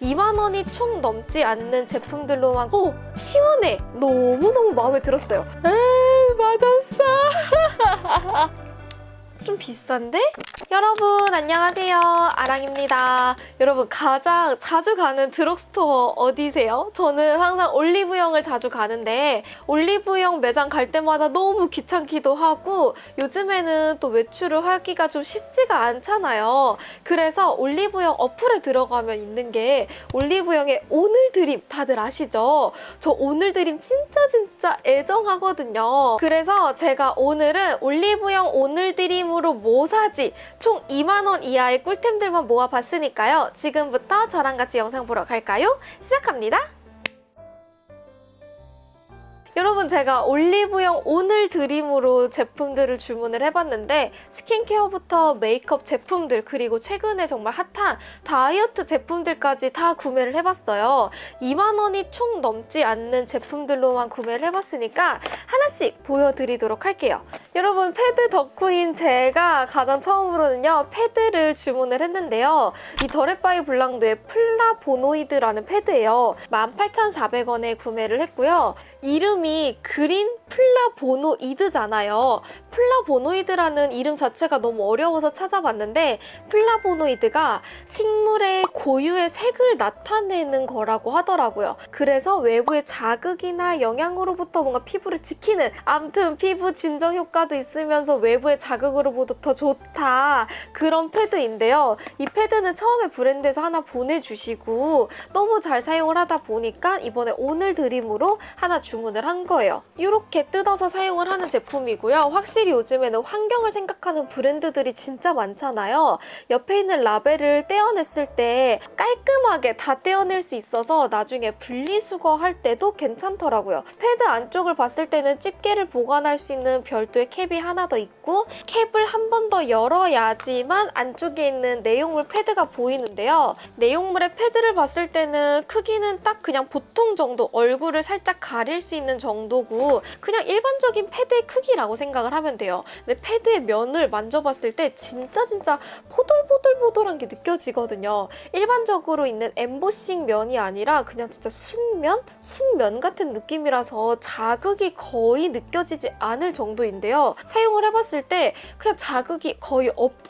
2만 원이 총 넘지 않는 제품들로만. 어 시원해. 너무너무 마음에 들었어요. 에이 맛없어. 좀 비싼데? 여러분 안녕하세요. 아랑입니다. 여러분 가장 자주 가는 드럭스토어 어디세요? 저는 항상 올리브영을 자주 가는데 올리브영 매장 갈 때마다 너무 귀찮기도 하고 요즘에는 또 외출을 하기가 좀 쉽지가 않잖아요. 그래서 올리브영 어플에 들어가면 있는 게 올리브영의 오늘 드림 다들 아시죠? 저 오늘 드림 진짜 진짜 애정하거든요. 그래서 제가 오늘은 올리브영 오늘 드림으로 뭐 사지 총 2만원 이하의 꿀템들만 모아봤으니까요. 지금부터 저랑 같이 영상 보러 갈까요? 시작합니다. 여러분 제가 올리브영 오늘 드림으로 제품들을 주문을 해봤는데 스킨케어부터 메이크업 제품들 그리고 최근에 정말 핫한 다이어트 제품들까지 다 구매를 해봤어요. 2만 원이 총 넘지 않는 제품들로만 구매를 해봤으니까 하나씩 보여드리도록 할게요. 여러분 패드 덕후인 제가 가장 처음으로는요 패드를 주문을 했는데요. 이 더랩바이블랑두의 플라보노이드라는 패드예요. 18,400원에 구매를 했고요. 이름이 그린 플라보노이드잖아요. 플라보노이드라는 이름 자체가 너무 어려워서 찾아봤는데 플라보노이드가 식물의 고유의 색을 나타내는 거라고 하더라고요. 그래서 외부의 자극이나 영향으로부터 뭔가 피부를 지키는 암튼 피부 진정 효과도 있으면서 외부의 자극으로부터 더 좋다 그런 패드인데요. 이 패드는 처음에 브랜드에서 하나 보내주시고 너무 잘 사용을 하다 보니까 이번에 오늘 드림으로 하나 주문을 한 거예요. 이렇게 뜯어서 사용을 하는 제품이고요. 확실히 요즘에는 환경을 생각하는 브랜드들이 진짜 많잖아요. 옆에 있는 라벨을 떼어냈을 때 깔끔하게 다 떼어낼 수 있어서 나중에 분리수거할 때도 괜찮더라고요. 패드 안쪽을 봤을 때는 집게를 보관할 수 있는 별도의 캡이 하나 더 있고 캡을 한 번 더 열어야지만 안쪽에 있는 내용물 패드가 보이는데요. 내용물의 패드를 봤을 때는 크기는 딱 그냥 보통 정도 얼굴을 살짝 가릴 수 있는 정도고 그냥 일반적인 패드의 크기라고 생각을 하면 돼요. 근데 패드의 면을 만져봤을 때 진짜 진짜 포돌포돌포돌한 게 느껴지거든요. 일반적으로 있는 엠보싱 면이 아니라 그냥 진짜 순면? 순면 같은 느낌이라서 자극이 거의 느껴지지 않을 정도인데요. 사용을 해봤을 때 그냥 자극이 거의 없다?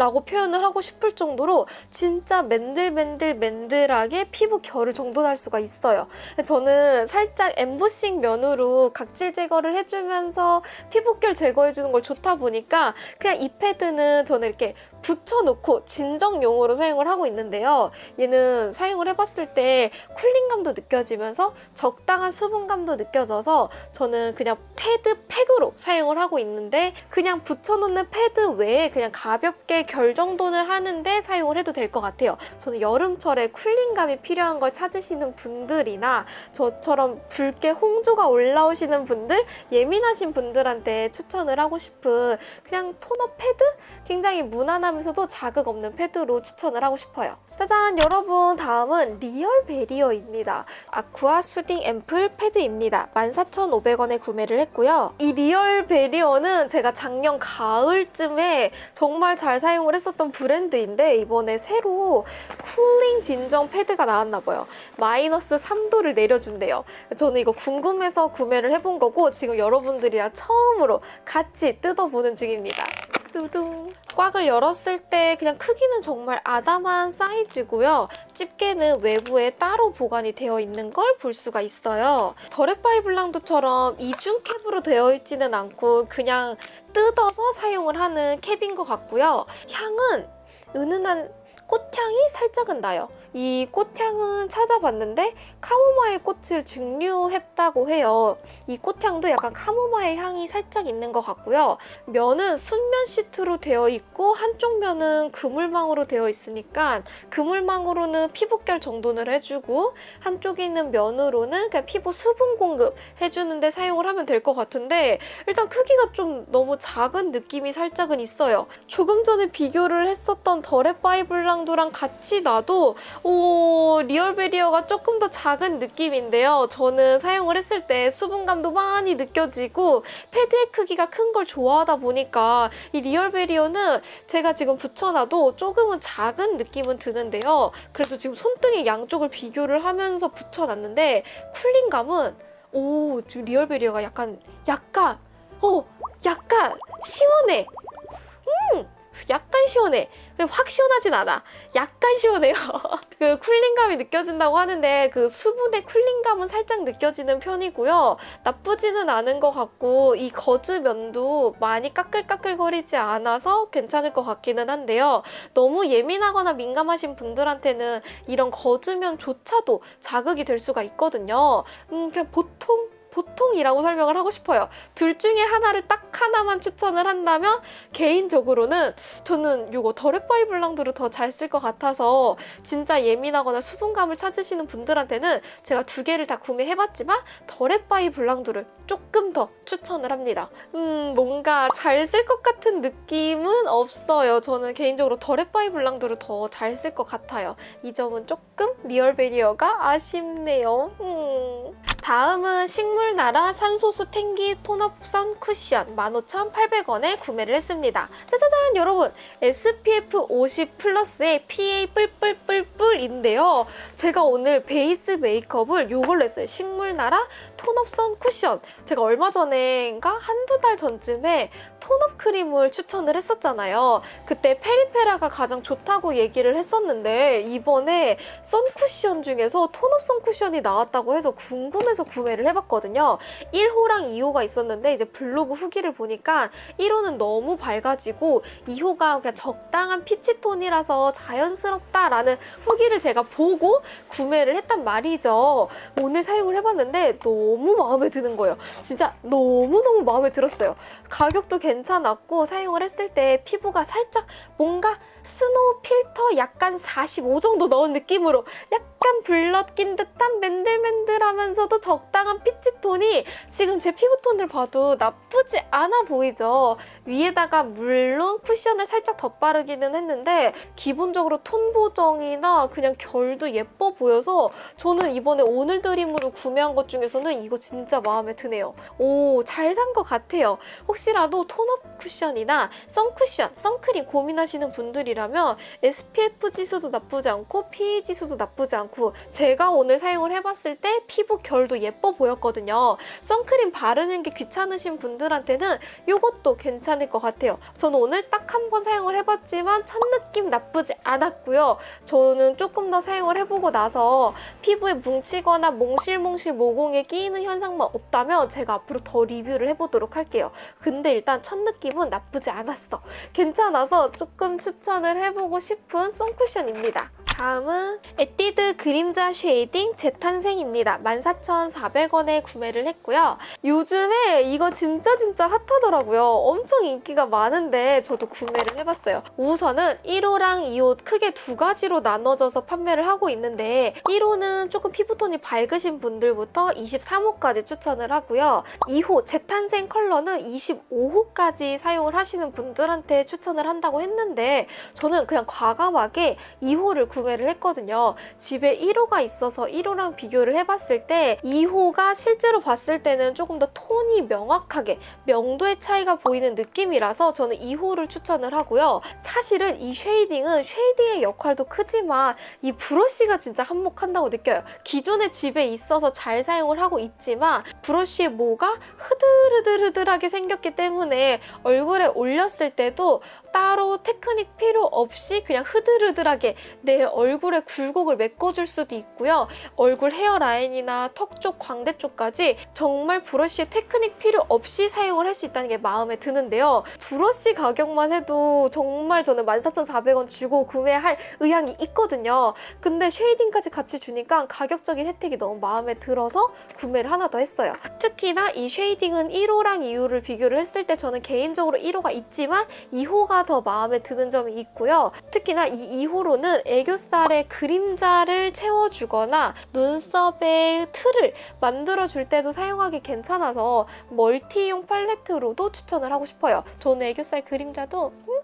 라고 표현을 하고 싶을 정도로 진짜 맨들맨들맨들하게 피부 결을 정돈할 수가 있어요. 저는 살짝 엠보싱 면으로 각질 제거를 해주면서 피부결 제거해주는 걸 좋다 보니까 그냥 이 패드는 저는 이렇게 붙여놓고 진정용으로 사용을 하고 있는데요. 얘는 사용을 해봤을 때 쿨링감도 느껴지면서 적당한 수분감도 느껴져서 저는 그냥 패드 팩으로 사용을 하고 있는데 그냥 붙여놓는 패드 외에 그냥 가볍게 결 정돈을 하는데 사용을 해도 될 것 같아요. 저는 여름철에 쿨링감이 필요한 걸 찾으시는 분들이나 저처럼 붉게 홍조가 올라오시는 분들, 예민하신 분들한테 추천을 하고 싶은 그냥 토너 패드? 굉장히 무난 하면서도 자극 없는 패드로 추천을 하고 싶어요. 짜잔! 여러분 다음은 리얼 베리어입니다. 아쿠아 수딩 앰플 패드입니다. 14,500원에 구매를 했고요. 이 리얼 베리어는 제가 작년 가을쯤에 정말 잘 사용을 했었던 브랜드인데 이번에 새로 쿨링 진정 패드가 나왔나 봐요. 마이너스 3도를 내려준대요. 저는 이거 궁금해서 구매를 해본 거고 지금 여러분들이랑 처음으로 같이 뜯어보는 중입니다. 뚜둥. 꽉을 열었을 때 그냥 크기는 정말 아담한 사이즈고요. 집게는 외부에 따로 보관이 되어 있는 걸 볼 수가 있어요. 더렉바이 블랑드처럼 이중 캡으로 되어 있지는 않고 그냥 뜯어서 사용을 하는 캡인 것 같고요. 향은 은은한 꽃향이 살짝은 나요. 이 꽃향은 찾아봤는데 카모마일 꽃을 증류했다고 해요. 이 꽃향도 약간 카모마일 향이 살짝 있는 것 같고요. 면은 순면 시트로 되어 있고 한쪽 면은 그물망으로 되어 있으니까 그물망으로는 피부결 정돈을 해주고 한쪽에 있는 면으로는 그냥 피부 수분 공급 해주는데 사용을 하면 될 것 같은데 일단 크기가 좀 너무 작은 느낌이 살짝은 있어요. 조금 전에 비교를 했었던 더랩바이블랑 블랑두랑 같이 놔도 오, 리얼 베리어가 조금 더 작은 느낌인데요. 저는 사용을 했을 때 수분감도 많이 느껴지고 패드의 크기가 큰 걸 좋아하다 보니까 이 리얼 베리어는 제가 지금 붙여놔도 조금은 작은 느낌은 드는데요. 그래도 지금 손등의 양쪽을 비교를 하면서 붙여놨는데 cooling감은 오 지금 리얼 베리어가 약간 약간 어 약간 시원해. 음 약간 시원해. 확 시원하진 않아. 약간 시원해요. 그 cooling감이 느껴진다고 하는데 그 수분의 cooling감은 살짝 느껴지는 편이고요. 나쁘지는 않은 것 같고 이 거즈 면도 많이 까끌까끌거리지 않아서 괜찮을 것 같기는 한데요. 너무 예민하거나 민감하신 분들한테는 이런 거즈면조차도 자극이 될 수가 있거든요. 음, 그냥 보통 보통이라고 설명을 하고 싶어요. 둘 중에 하나를 딱 하나만 추천을 한다면 개인적으로는 저는 이거 더레파이 블랑드를 더 잘 쓸 것 같아서 진짜 예민하거나 수분감을 찾으시는 분들한테는 제가 두 개를 다 구매해봤지만 더레파이 블랑드를 조금 더 추천을 합니다. 음 뭔가 잘 쓸 것 같은 느낌은 없어요. 저는 개인적으로 더레파이 블랑드를 더 잘 쓸 것 같아요. 이 점은 조금 리얼 베리어가 아쉽네요. 음. 다음은 식물나라 산소수 탱기 tone-up sun 쿠션 15,800원에 구매를 했습니다. 짜자잔 여러분 SPF 50 플러스의 PA 뿔뿔뿔 뿔인데요. 제가 오늘 베이스 메이크업을 이걸로 했어요. 식물나라 tone-up sun 쿠션. 제가 얼마 전에인가 한두 달 전쯤에 tone-up 크림을 추천을 했었잖아요. 그때 페리페라가 가장 좋다고 얘기를 했었는데 이번에 sun쿠션 중에서 tone-up sun쿠션이 나왔다고 해서 궁금해서 구매를 해봤거든요. 1호랑 2호가 있었는데 이제 블로그 후기를 보니까 1호는 너무 밝아지고 2호가 그냥 적당한 peach톤이라서 자연스럽다라는 후기 를 제가 보고 구매를 했단 말이죠. 오늘 사용을 해봤는데 너무 마음에 드는 거예요. 진짜 너무너무 마음에 들었어요. 가격도 괜찮았고 사용을 했을 때 피부가 살짝 뭔가 스노우 필터 약간 45 정도 넣은 느낌으로 약간 블럿 낀 듯한 맨들맨들하면서도 적당한 피치톤이 지금 제 피부톤을 봐도 나쁘지 않아 보이죠. 위에다가 물론 쿠션을 살짝 덧바르기는 했는데 기본적으로 톤 보정이나 그냥 결도 예뻐 보여서 저는 이번에 오늘 드림으로 구매한 것 중에서는 이거 진짜 마음에 드네요. 오, 잘 산 것 같아요. 혹시라도 톤업 쿠션이나 선쿠션, 선크림 고민하시는 분들이 라면 SPF 지수도 나쁘지 않고 PA 지수도 나쁘지 않고 제가 오늘 사용을 해봤을 때 피부 결도 예뻐 보였거든요. 선크림 바르는 게 귀찮으신 분들한테는 이것도 괜찮을 것 같아요. 저는 오늘 딱 한 번 사용을 해봤지만 첫 느낌 나쁘지 않았고요. 저는 조금 더 사용을 해보고 나서 피부에 뭉치거나 몽실몽실 모공에 끼이는 현상만 없다면 제가 앞으로 더 리뷰를 해보도록 할게요. 근데 일단 첫 느낌은 나쁘지 않았어. 괜찮아서 조금 추천 을 해보고 싶은 sun쿠션입니다. 다음은 에뛰드 그림자 shading 재탄생입니다. 14,400원에 구매를 했고요. 요즘에 이거 진짜 진짜 핫하더라고요. 엄청 인기가 많은데 저도 구매를 해봤어요. 우선은 1호랑 2호 크게 두 가지로 나눠져서 판매를 하고 있는데 1호는 조금 피부톤이 밝으신 분들부터 23호까지 추천을 하고요. 2호 재탄생 컬러는 25호까지 사용을 하시는 분들한테 추천을 한다고 했는데 저는 그냥 과감하게 2호를 구매 를 했거든요. 집에 1호가 있어서 1호랑 비교를 해봤을 때 2호가 실제로 봤을 때는 조금 더 톤이 명확하게 명도의 차이가 보이는 느낌이라서 저는 2호를 추천을 하고요. 사실은 이 shading은 shading의 역할도 크지만 이 브러쉬가 진짜 한몫한다고 느껴요. 기존에 집에 있어서 잘 사용을 하고 있지만 브러쉬의 모가 흐들흐들흐들하게 생겼기 때문에 얼굴에 올렸을 때도 따로 테크닉 필요 없이 그냥 흐들흐들하게 내에 굴곡을 메꿔줄 수도 있고요. 얼굴 hairline이나 턱 쪽, 광대 쪽까지 정말 브러쉬의 테크닉 필요 없이 사용을 할 수 있다는 게 마음에 드는데요. 브러쉬 가격만 해도 정말 저는 14,400원 주고 구매할 의향이 있거든요. 근데 shading까지 같이 주니까 가격적인 혜택이 너무 마음에 들어서 구매를 하나 더 했어요. 특히나 이 shading은 1호랑 2호를 비교를 했을 때 저는 개인적으로 1호가 있지만 2호가 더 마음에 드는 점이 있고요. 특히나 이 2호로는 애교 살에 그림자를 채워주거나 눈썹의 틀을 만들어줄 때도 사용하기 괜찮아서 multi용 팔레트로도 추천을 하고 싶어요. 저는 애교살 그림자도 음?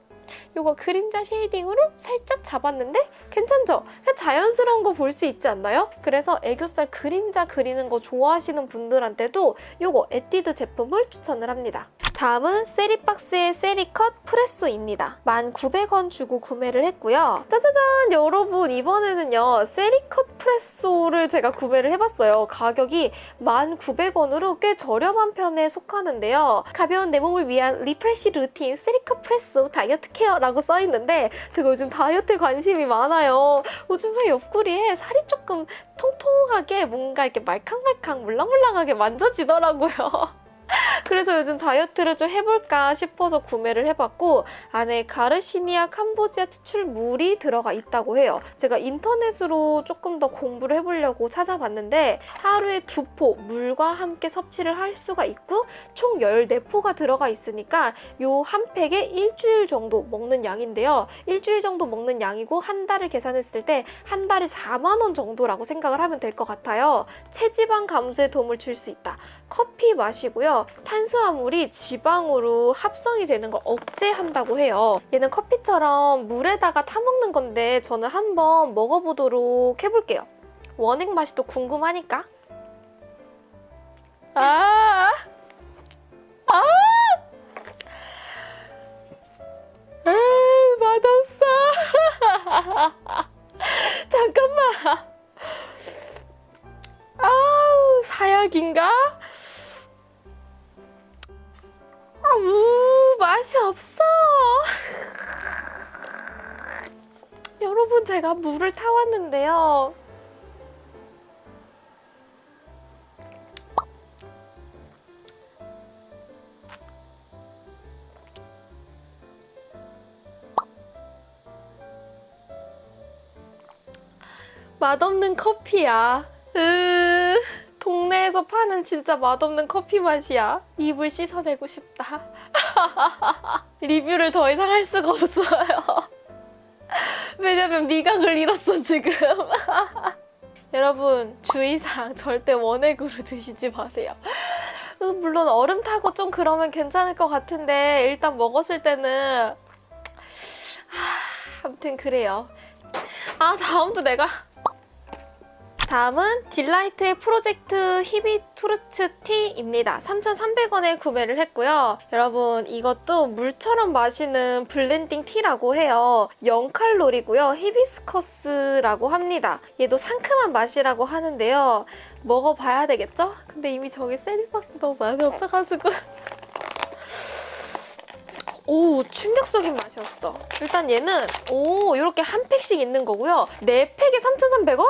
이거 그림자 shading으로 살짝 잡았는데 괜찮죠? 그냥 자연스러운 거 볼 수 있지 않나요? 그래서 애교살 그림자 그리는 거 좋아하시는 분들한테도 이거 에뛰드 제품을 추천을 합니다. 다음은 세리박스의 세리컷 프레소입니다. 1,900원 주고 구매를 했고요. 짜자잔! 여러분 이번에는요. 세리컷 프레소를 제가 구매를 해봤어요. 가격이 1,900원으로 꽤 저렴한 편에 속하는데요. 가벼운 내 몸을 위한 refresh 루틴 세리컷 프레소 다이어트 care라고 써있는데 제가 요즘 다이어트에 관심이 많아요. 요즘 왜 옆구리에 살이 조금 통통하게 뭔가 이렇게 말캉말캉 물랑물랑하게 만져지더라고요. 그래서 요즘 다이어트를 좀 해볼까 싶어서 구매를 해봤고 안에 Garcinia cambogia 추출물이 들어가 있다고 해요. 제가 인터넷으로 조금 더 공부를 해보려고 찾아봤는데 하루에 두 포 물과 함께 섭취를 할 수가 있고 총 14포가 들어가 있으니까 요 한 팩에 일주일 정도 먹는 양인데요. 일주일 정도 먹는 양이고 한 달을 계산했을 때 한 달에 4만 원 정도라고 생각을 하면 될 것 같아요. 체지방 감소에 도움을 줄 수 있다. 커피 마시고요. 탄 수화물이 지방으로 합성이 되는 걸 억제한다고 해요. 얘는 커피처럼 물에다가 타먹는 건데 저는 한번 먹어보도록 해볼게요. 원액 맛이 또 궁금하니까. 아! 아! 아, 맛없는 커피야. 으, 동네에서 파는 진짜 맛없는 커피 맛이야. 입을 씻어내고 싶다. 리뷰를 더 이상 할 수가 없어요. 왜냐면 미각을 잃었어, 지금. 여러분, 주의사항 절대 원액으로 드시지 마세요. 으, 물론 얼음 타고 좀 그러면 괜찮을 것 같은데 일단 먹었을 때는 하, 아무튼 그래요. 아, 다음도 내가 다음은 딜라이트의 프로젝트 히비투르츠 티입니다. 3,300원에 구매를 했고요. 여러분 이것도 물처럼 마시는 blending tea라고 해요. 0칼로리고요. 히비스커스라고 합니다. 얘도 상큼한 맛이라고 하는데요. 먹어봐야 되겠죠? 근데 이미 저기 세리박스 너무 많이 없어가지고 오 충격적인 맛이었어. 일단 얘는 오 이렇게 한 팩씩 있는 거고요. 네 팩에 3,300원?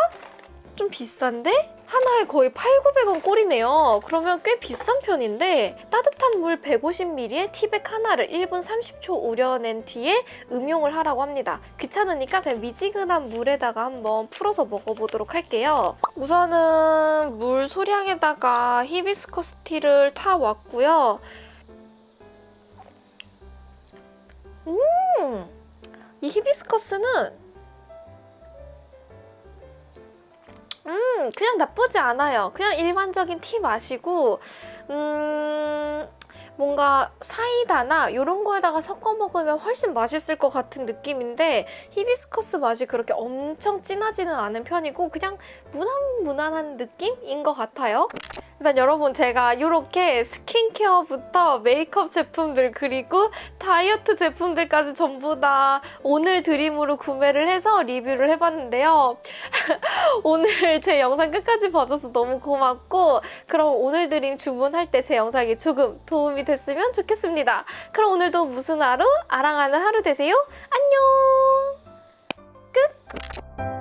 좀 비싼데? 하나에 거의 8, 900원 꼴이네요. 그러면 꽤 비싼 편인데 따뜻한 물 150ml에 티백 하나를 1분 30초 우려낸 뒤에 음용을 하라고 합니다. 귀찮으니까 그냥 미지근한 물에다가 한번 풀어서 먹어보도록 할게요. 우선은 물 소량에다가 히비스커스 티를 타왔고요. 음! 이 히비스커스는 음, 그냥 나쁘지 않아요. 그냥 일반적인 티 맛이고, 음, 뭔가 사이다나 이런 거에다가 섞어 먹으면 훨씬 맛있을 것 같은 느낌인데 히비스커스 맛이 그렇게 엄청 진하지는 않은 편이고 그냥 무난무난한 느낌인 것 같아요. 일단 여러분 제가 이렇게 스킨케어부터 메이크업 제품들 그리고 다이어트 제품들까지 전부 다 오늘 드림으로 구매를 해서 리뷰를 해봤는데요. 오늘 제 영상 끝까지 봐줘서 너무 고맙고 그럼 오늘 드림 주문할 때 제 영상이 조금 도움이 됐으면 좋겠습니다. 그럼 오늘도 무슨 하루? 아랑하는 하루 되세요. 안녕! 끝!